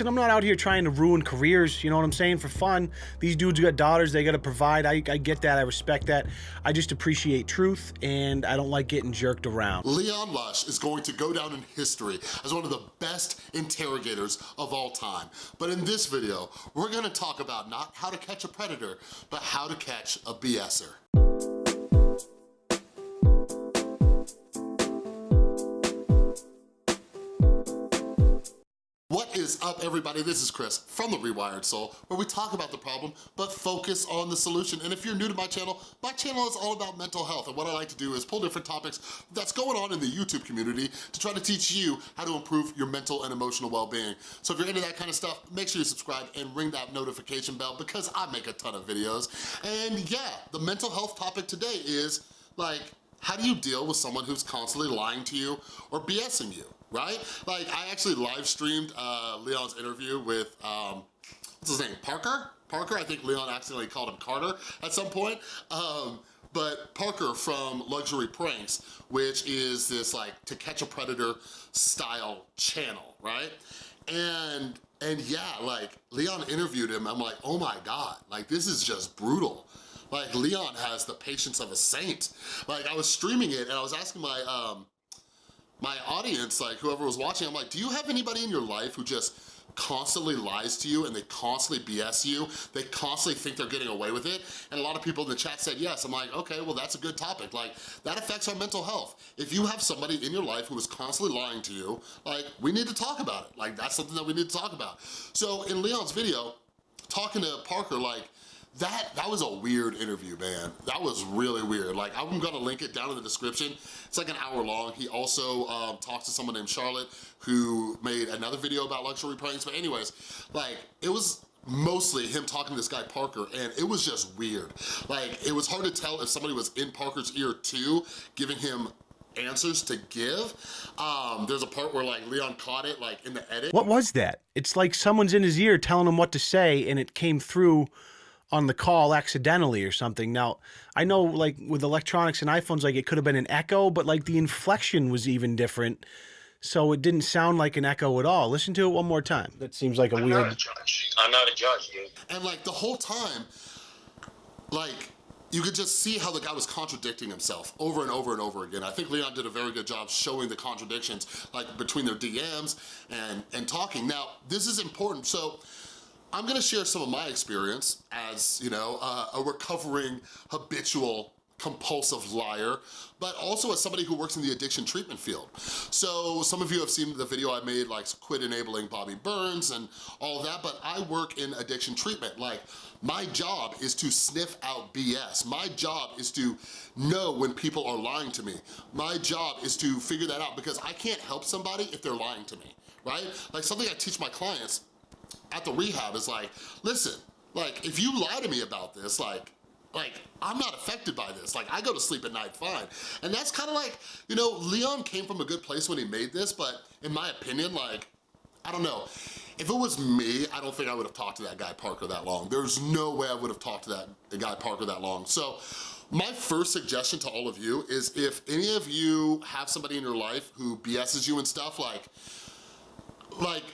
I'm not out here trying to ruin careers, you know what I'm saying, for fun. These dudes got daughters, they gotta provide. I, I get that, I respect that. I just appreciate truth, and I don't like getting jerked around. Leon Lush is going to go down in history as one of the best interrogators of all time. But in this video, we're gonna talk about not how to catch a predator, but how to catch a BSer. Is up everybody? This is Chris from The Rewired Soul where we talk about the problem but focus on the solution. And if you're new to my channel, my channel is all about mental health and what I like to do is pull different topics that's going on in the YouTube community to try to teach you how to improve your mental and emotional well-being. So if you're into that kind of stuff, make sure you subscribe and ring that notification bell because I make a ton of videos. And yeah, the mental health topic today is like, how do you deal with someone who's constantly lying to you or BSing you? Right? Like, I actually live streamed uh, Leon's interview with, um, what's his name, Parker? Parker, I think Leon accidentally called him Carter at some point. Um, but Parker from Luxury Pranks, which is this like To Catch a Predator style channel, right? And, and yeah, like Leon interviewed him, I'm like, oh my God, like this is just brutal. Like Leon has the patience of a saint. Like I was streaming it and I was asking my, um, my audience, like whoever was watching, I'm like, do you have anybody in your life who just constantly lies to you and they constantly BS you, they constantly think they're getting away with it, and a lot of people in the chat said yes. I'm like, okay, well that's a good topic. Like, that affects our mental health. If you have somebody in your life who is constantly lying to you, like, we need to talk about it. Like, that's something that we need to talk about. So in Leon's video, talking to Parker, like, that that was a weird interview, man. That was really weird. Like, I'm gonna link it down in the description. It's like an hour long. He also um, talks to someone named Charlotte who made another video about luxury pranks. But anyways, like, it was mostly him talking to this guy Parker and it was just weird. Like, it was hard to tell if somebody was in Parker's ear too, giving him answers to give. Um, there's a part where like Leon caught it like in the edit. What was that? It's like someone's in his ear telling him what to say and it came through on the call accidentally or something. Now, I know like with electronics and iPhones, like it could have been an echo, but like the inflection was even different. So it didn't sound like an echo at all. Listen to it one more time. That seems like a I'm weird. Not a judge. I'm not a judge, dude. And like the whole time, like you could just see how the guy was contradicting himself over and over and over again. I think Leon did a very good job showing the contradictions like between their DMs and, and talking. Now, this is important. So I'm gonna share some of my experience as, you know, uh, a recovering habitual compulsive liar, but also as somebody who works in the addiction treatment field. So some of you have seen the video I made like quit enabling Bobby Burns and all that, but I work in addiction treatment. Like my job is to sniff out BS. My job is to know when people are lying to me. My job is to figure that out because I can't help somebody if they're lying to me, right? Like something I teach my clients at the rehab is like, listen, like if you lie to me about this, like, like, I'm not affected by this. Like, I go to sleep at night fine. And that's kind of like, you know, Leon came from a good place when he made this, but in my opinion, like, I don't know. If it was me, I don't think I would have talked to that guy Parker that long. There's no way I would have talked to that guy Parker that long. So my first suggestion to all of you is if any of you have somebody in your life who BS's you and stuff, like, like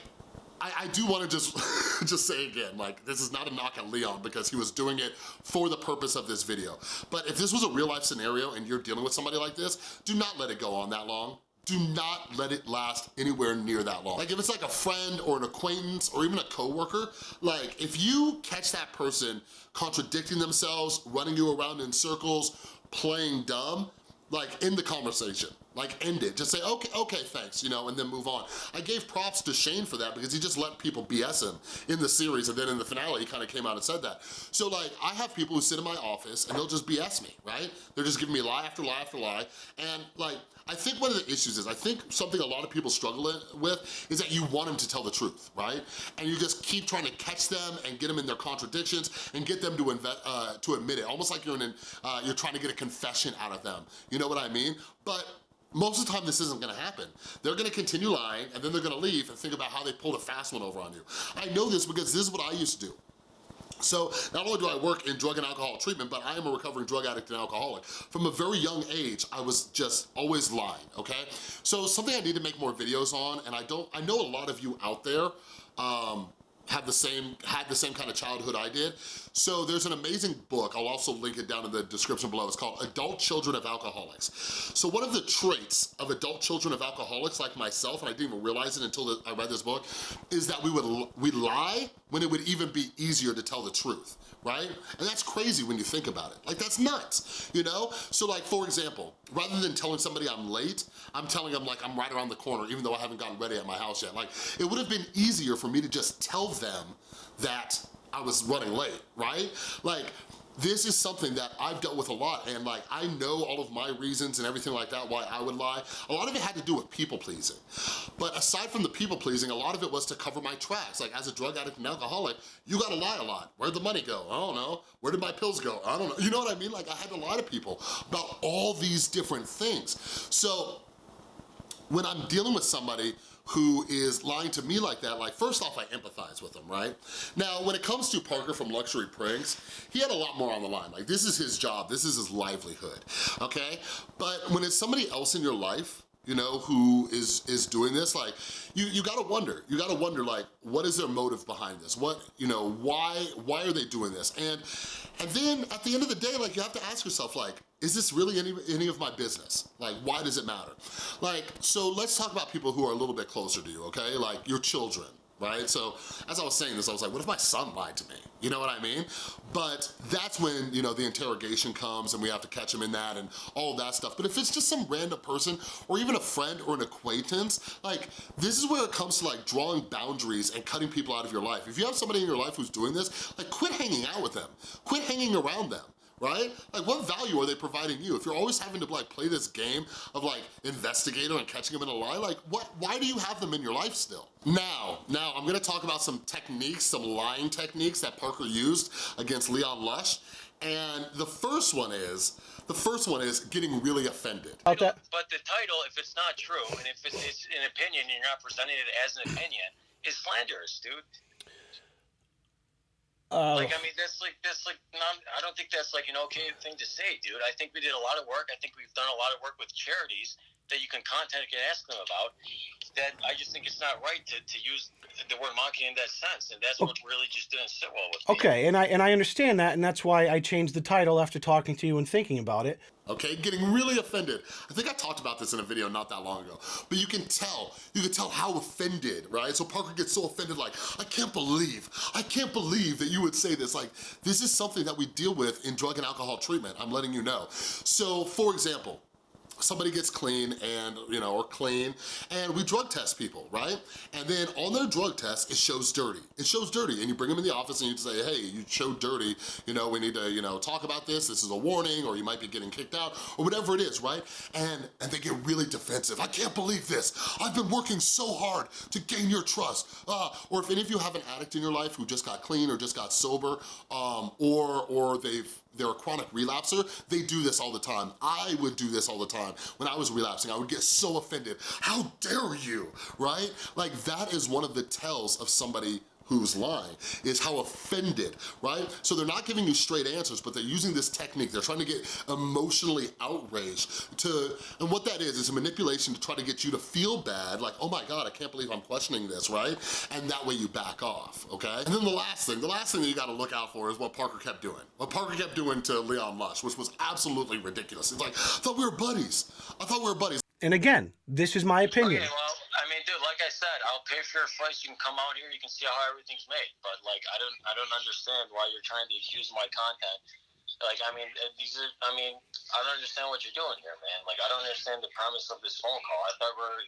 I, I do wanna just, just say again, like, this is not a knock at Leon because he was doing it for the purpose of this video. But if this was a real life scenario and you're dealing with somebody like this, do not let it go on that long do not let it last anywhere near that long. Like if it's like a friend or an acquaintance or even a coworker, like if you catch that person contradicting themselves, running you around in circles, playing dumb, like in the conversation like end it. Just say, okay, okay, thanks, you know, and then move on. I gave props to Shane for that because he just let people BS him in the series and then in the finale he kind of came out and said that. So like, I have people who sit in my office and they'll just BS me, right? They're just giving me lie after lie after lie. And like, I think one of the issues is, I think something a lot of people struggle with is that you want them to tell the truth, right? And you just keep trying to catch them and get them in their contradictions and get them to, uh, to admit it, almost like you're, in, uh, you're trying to get a confession out of them. You know what I mean? But most of the time this isn't gonna happen. They're gonna continue lying and then they're gonna leave and think about how they pulled a fast one over on you. I know this because this is what I used to do. So not only do I work in drug and alcohol treatment, but I am a recovering drug addict and alcoholic. From a very young age, I was just always lying, okay? So something I need to make more videos on, and I don't, I know a lot of you out there, um, have the same, had the same kind of childhood I did. So there's an amazing book, I'll also link it down in the description below, it's called Adult Children of Alcoholics. So one of the traits of adult children of alcoholics like myself, and I didn't even realize it until I read this book, is that we would we lie when it would even be easier to tell the truth, right? And that's crazy when you think about it. Like that's nuts, you know? So like for example, rather than telling somebody I'm late, I'm telling them like I'm right around the corner even though I haven't gotten ready at my house yet. Like it would have been easier for me to just tell them that I was running late, right? Like, this is something that I've dealt with a lot and like I know all of my reasons and everything like that why I would lie. A lot of it had to do with people pleasing. But aside from the people pleasing, a lot of it was to cover my tracks. Like as a drug addict and alcoholic, you gotta lie a lot. Where'd the money go? I don't know. Where did my pills go? I don't know. You know what I mean? Like I had to lie to people about all these different things. So when I'm dealing with somebody who is lying to me like that, like first off, I empathize with him, right? Now, when it comes to Parker from Luxury Pranks, he had a lot more on the line. Like this is his job, this is his livelihood, okay? But when it's somebody else in your life, you know, who is is doing this, like, you, you gotta wonder, you gotta wonder, like, what is their motive behind this? What, you know, why, why are they doing this? And, and then at the end of the day, like, you have to ask yourself, like, is this really any, any of my business? Like, why does it matter? Like, so let's talk about people who are a little bit closer to you, okay? Like your children, right? So as I was saying this, I was like, what if my son lied to me? You know what I mean? But that's when, you know, the interrogation comes and we have to catch him in that and all that stuff. But if it's just some random person or even a friend or an acquaintance, like this is where it comes to like drawing boundaries and cutting people out of your life. If you have somebody in your life who's doing this, like quit hanging out with them. Quit hanging around them right? Like what value are they providing you? If you're always having to like play this game of like investigator and catching them in a lie, like what? why do you have them in your life still? Now, now I'm gonna talk about some techniques, some lying techniques that Parker used against Leon Lush. And the first one is, the first one is getting really offended. About that? But the title, if it's not true, and if it's, it's an opinion and you're not presenting it as an opinion, is slanderous, dude. Uh, Like, I mean, that's like, that's like, not, I don't think that's like an okay thing to say, dude. I think we did a lot of work. I think we've done a lot of work with charities that you can contact and ask them about. That I just think it's not right to, to use the word monkey in that sense, and that's what really just didn't sit well with me. okay, and I and I understand that, and that's why I changed the title after talking to you and thinking about it. Okay? Getting really offended. I think I talked about this in a video not that long ago, but you can tell, you can tell how offended, right? So Parker gets so offended like, I can't believe, I can't believe that you would say this. Like, this is something that we deal with in drug and alcohol treatment, I'm letting you know. So for example, somebody gets clean and, you know, or clean, and we drug test people, right? And then on their drug test, it shows dirty. It shows dirty, and you bring them in the office and you say, hey, you showed dirty, you know, we need to, you know, talk about this, this is a warning, or you might be getting kicked out, or whatever it is, right? And, and they get really defensive. I can't believe this. I've been working so hard to gain your trust. Uh, or if any of you have an addict in your life who just got clean or just got sober, um, or, or they've they're a chronic relapser, they do this all the time. I would do this all the time. When I was relapsing, I would get so offended. How dare you, right? Like that is one of the tells of somebody who's lying, is how offended, right? So they're not giving you straight answers, but they're using this technique. They're trying to get emotionally outraged to, and what that is, is a manipulation to try to get you to feel bad, like, oh my God, I can't believe I'm questioning this, right? And that way you back off, okay? And then the last thing, the last thing that you gotta look out for is what Parker kept doing. What Parker kept doing to Leon Lush, which was absolutely ridiculous. It's like, I thought we were buddies. I thought we were buddies. And again, this is my opinion. Okay, well, I said, I'll pay for your flights. You can come out here. You can see how everything's made. But like, I don't, I don't understand why you're trying to accuse my content. Like, I mean, these are, I mean, I don't understand what you're doing here, man. Like, I don't understand the premise of this phone call. I thought we are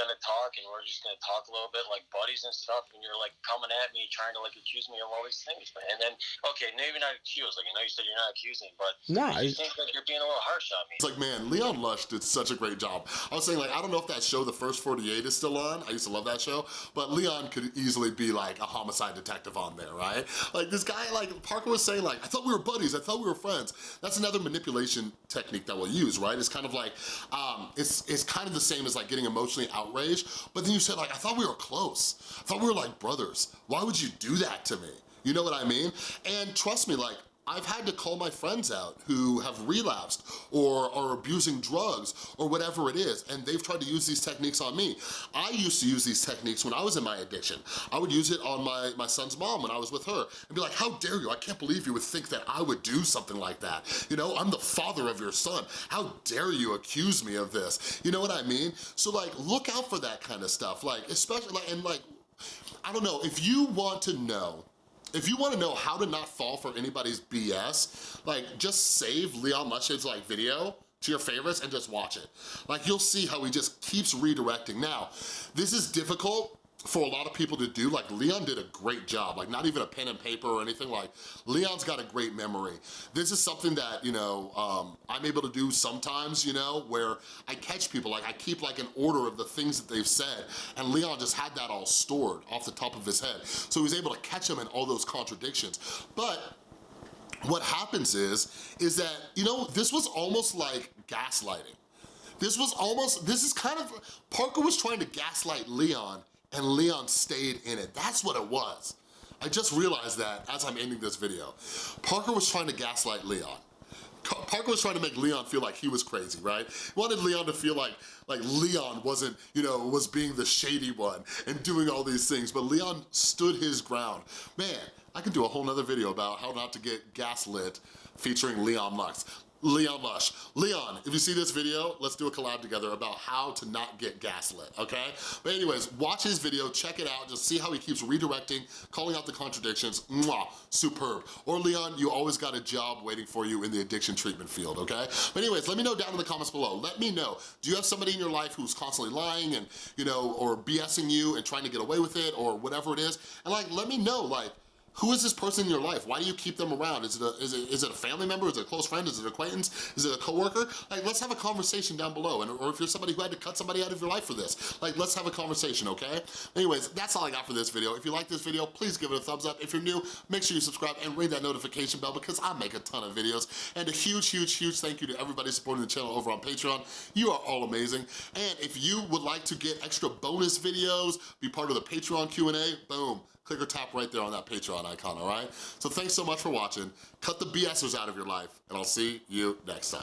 gonna talk and we're just gonna talk a little bit like buddies and stuff. And you're like coming at me, trying to like accuse me of all these things, man. And then, okay, maybe not accuse. Like, I know you said you're not accusing, but No, I I- think that you're being a little harsh on me. It's like, man, Leon Lush did such a great job. I was saying, like, I don't know if that show, The First 48, is still on. I used to love that show. But Leon could easily be, like, a homicide detective on there, right? Like, this guy, like, Parker was saying, like, I thought we were buddies. I thought we were friends. That's another manipulation technique that we'll use, right? It's kind of like, um, it's, it's kind of the same as, like, getting emotionally outraged. But then you said, like, I thought we were close. I thought we were, like, brothers. Why would you do that to me? You know what I mean? And trust me, like, I've had to call my friends out who have relapsed or are abusing drugs or whatever it is, and they've tried to use these techniques on me. I used to use these techniques when I was in my addiction. I would use it on my, my son's mom when I was with her and be like, how dare you? I can't believe you would think that I would do something like that. You know, I'm the father of your son. How dare you accuse me of this? You know what I mean? So like, look out for that kind of stuff. Like, especially, like, and like, I don't know, if you want to know if you wanna know how to not fall for anybody's BS, like just save Leon Lush's like video to your favorites and just watch it. Like you'll see how he just keeps redirecting. Now, this is difficult for a lot of people to do, like Leon did a great job, like not even a pen and paper or anything, like Leon's got a great memory. This is something that, you know, um, I'm able to do sometimes, you know, where I catch people, like I keep like an order of the things that they've said, and Leon just had that all stored off the top of his head. So he was able to catch them in all those contradictions. But what happens is, is that, you know, this was almost like gaslighting. This was almost, this is kind of, Parker was trying to gaslight Leon and Leon stayed in it. That's what it was. I just realized that as I'm ending this video. Parker was trying to gaslight Leon. Parker was trying to make Leon feel like he was crazy, right? He wanted Leon to feel like, like Leon wasn't, you know, was being the shady one and doing all these things, but Leon stood his ground. Man, I could do a whole nother video about how not to get gaslit featuring Leon Lux. Leon Lush. Leon, if you see this video, let's do a collab together about how to not get gaslit, okay? But anyways, watch his video, check it out, just see how he keeps redirecting, calling out the contradictions, mwah, superb. Or Leon, you always got a job waiting for you in the addiction treatment field, okay? But anyways, let me know down in the comments below. Let me know, do you have somebody in your life who's constantly lying and, you know, or BSing you and trying to get away with it or whatever it is? And like, let me know, like, who is this person in your life? Why do you keep them around? Is it a, is it, is it a family member? Is it a close friend? Is it an acquaintance? Is it a coworker? Like, let's have a conversation down below. And, or if you're somebody who had to cut somebody out of your life for this, like, let's have a conversation, okay? Anyways, that's all I got for this video. If you like this video, please give it a thumbs up. If you're new, make sure you subscribe and ring that notification bell because I make a ton of videos. And a huge, huge, huge thank you to everybody supporting the channel over on Patreon. You are all amazing. And if you would like to get extra bonus videos, be part of the Patreon Q&A, boom, click or tap right there on that Patreon icon, all right? So thanks so much for watching. Cut the BSers out of your life, and I'll see you next time.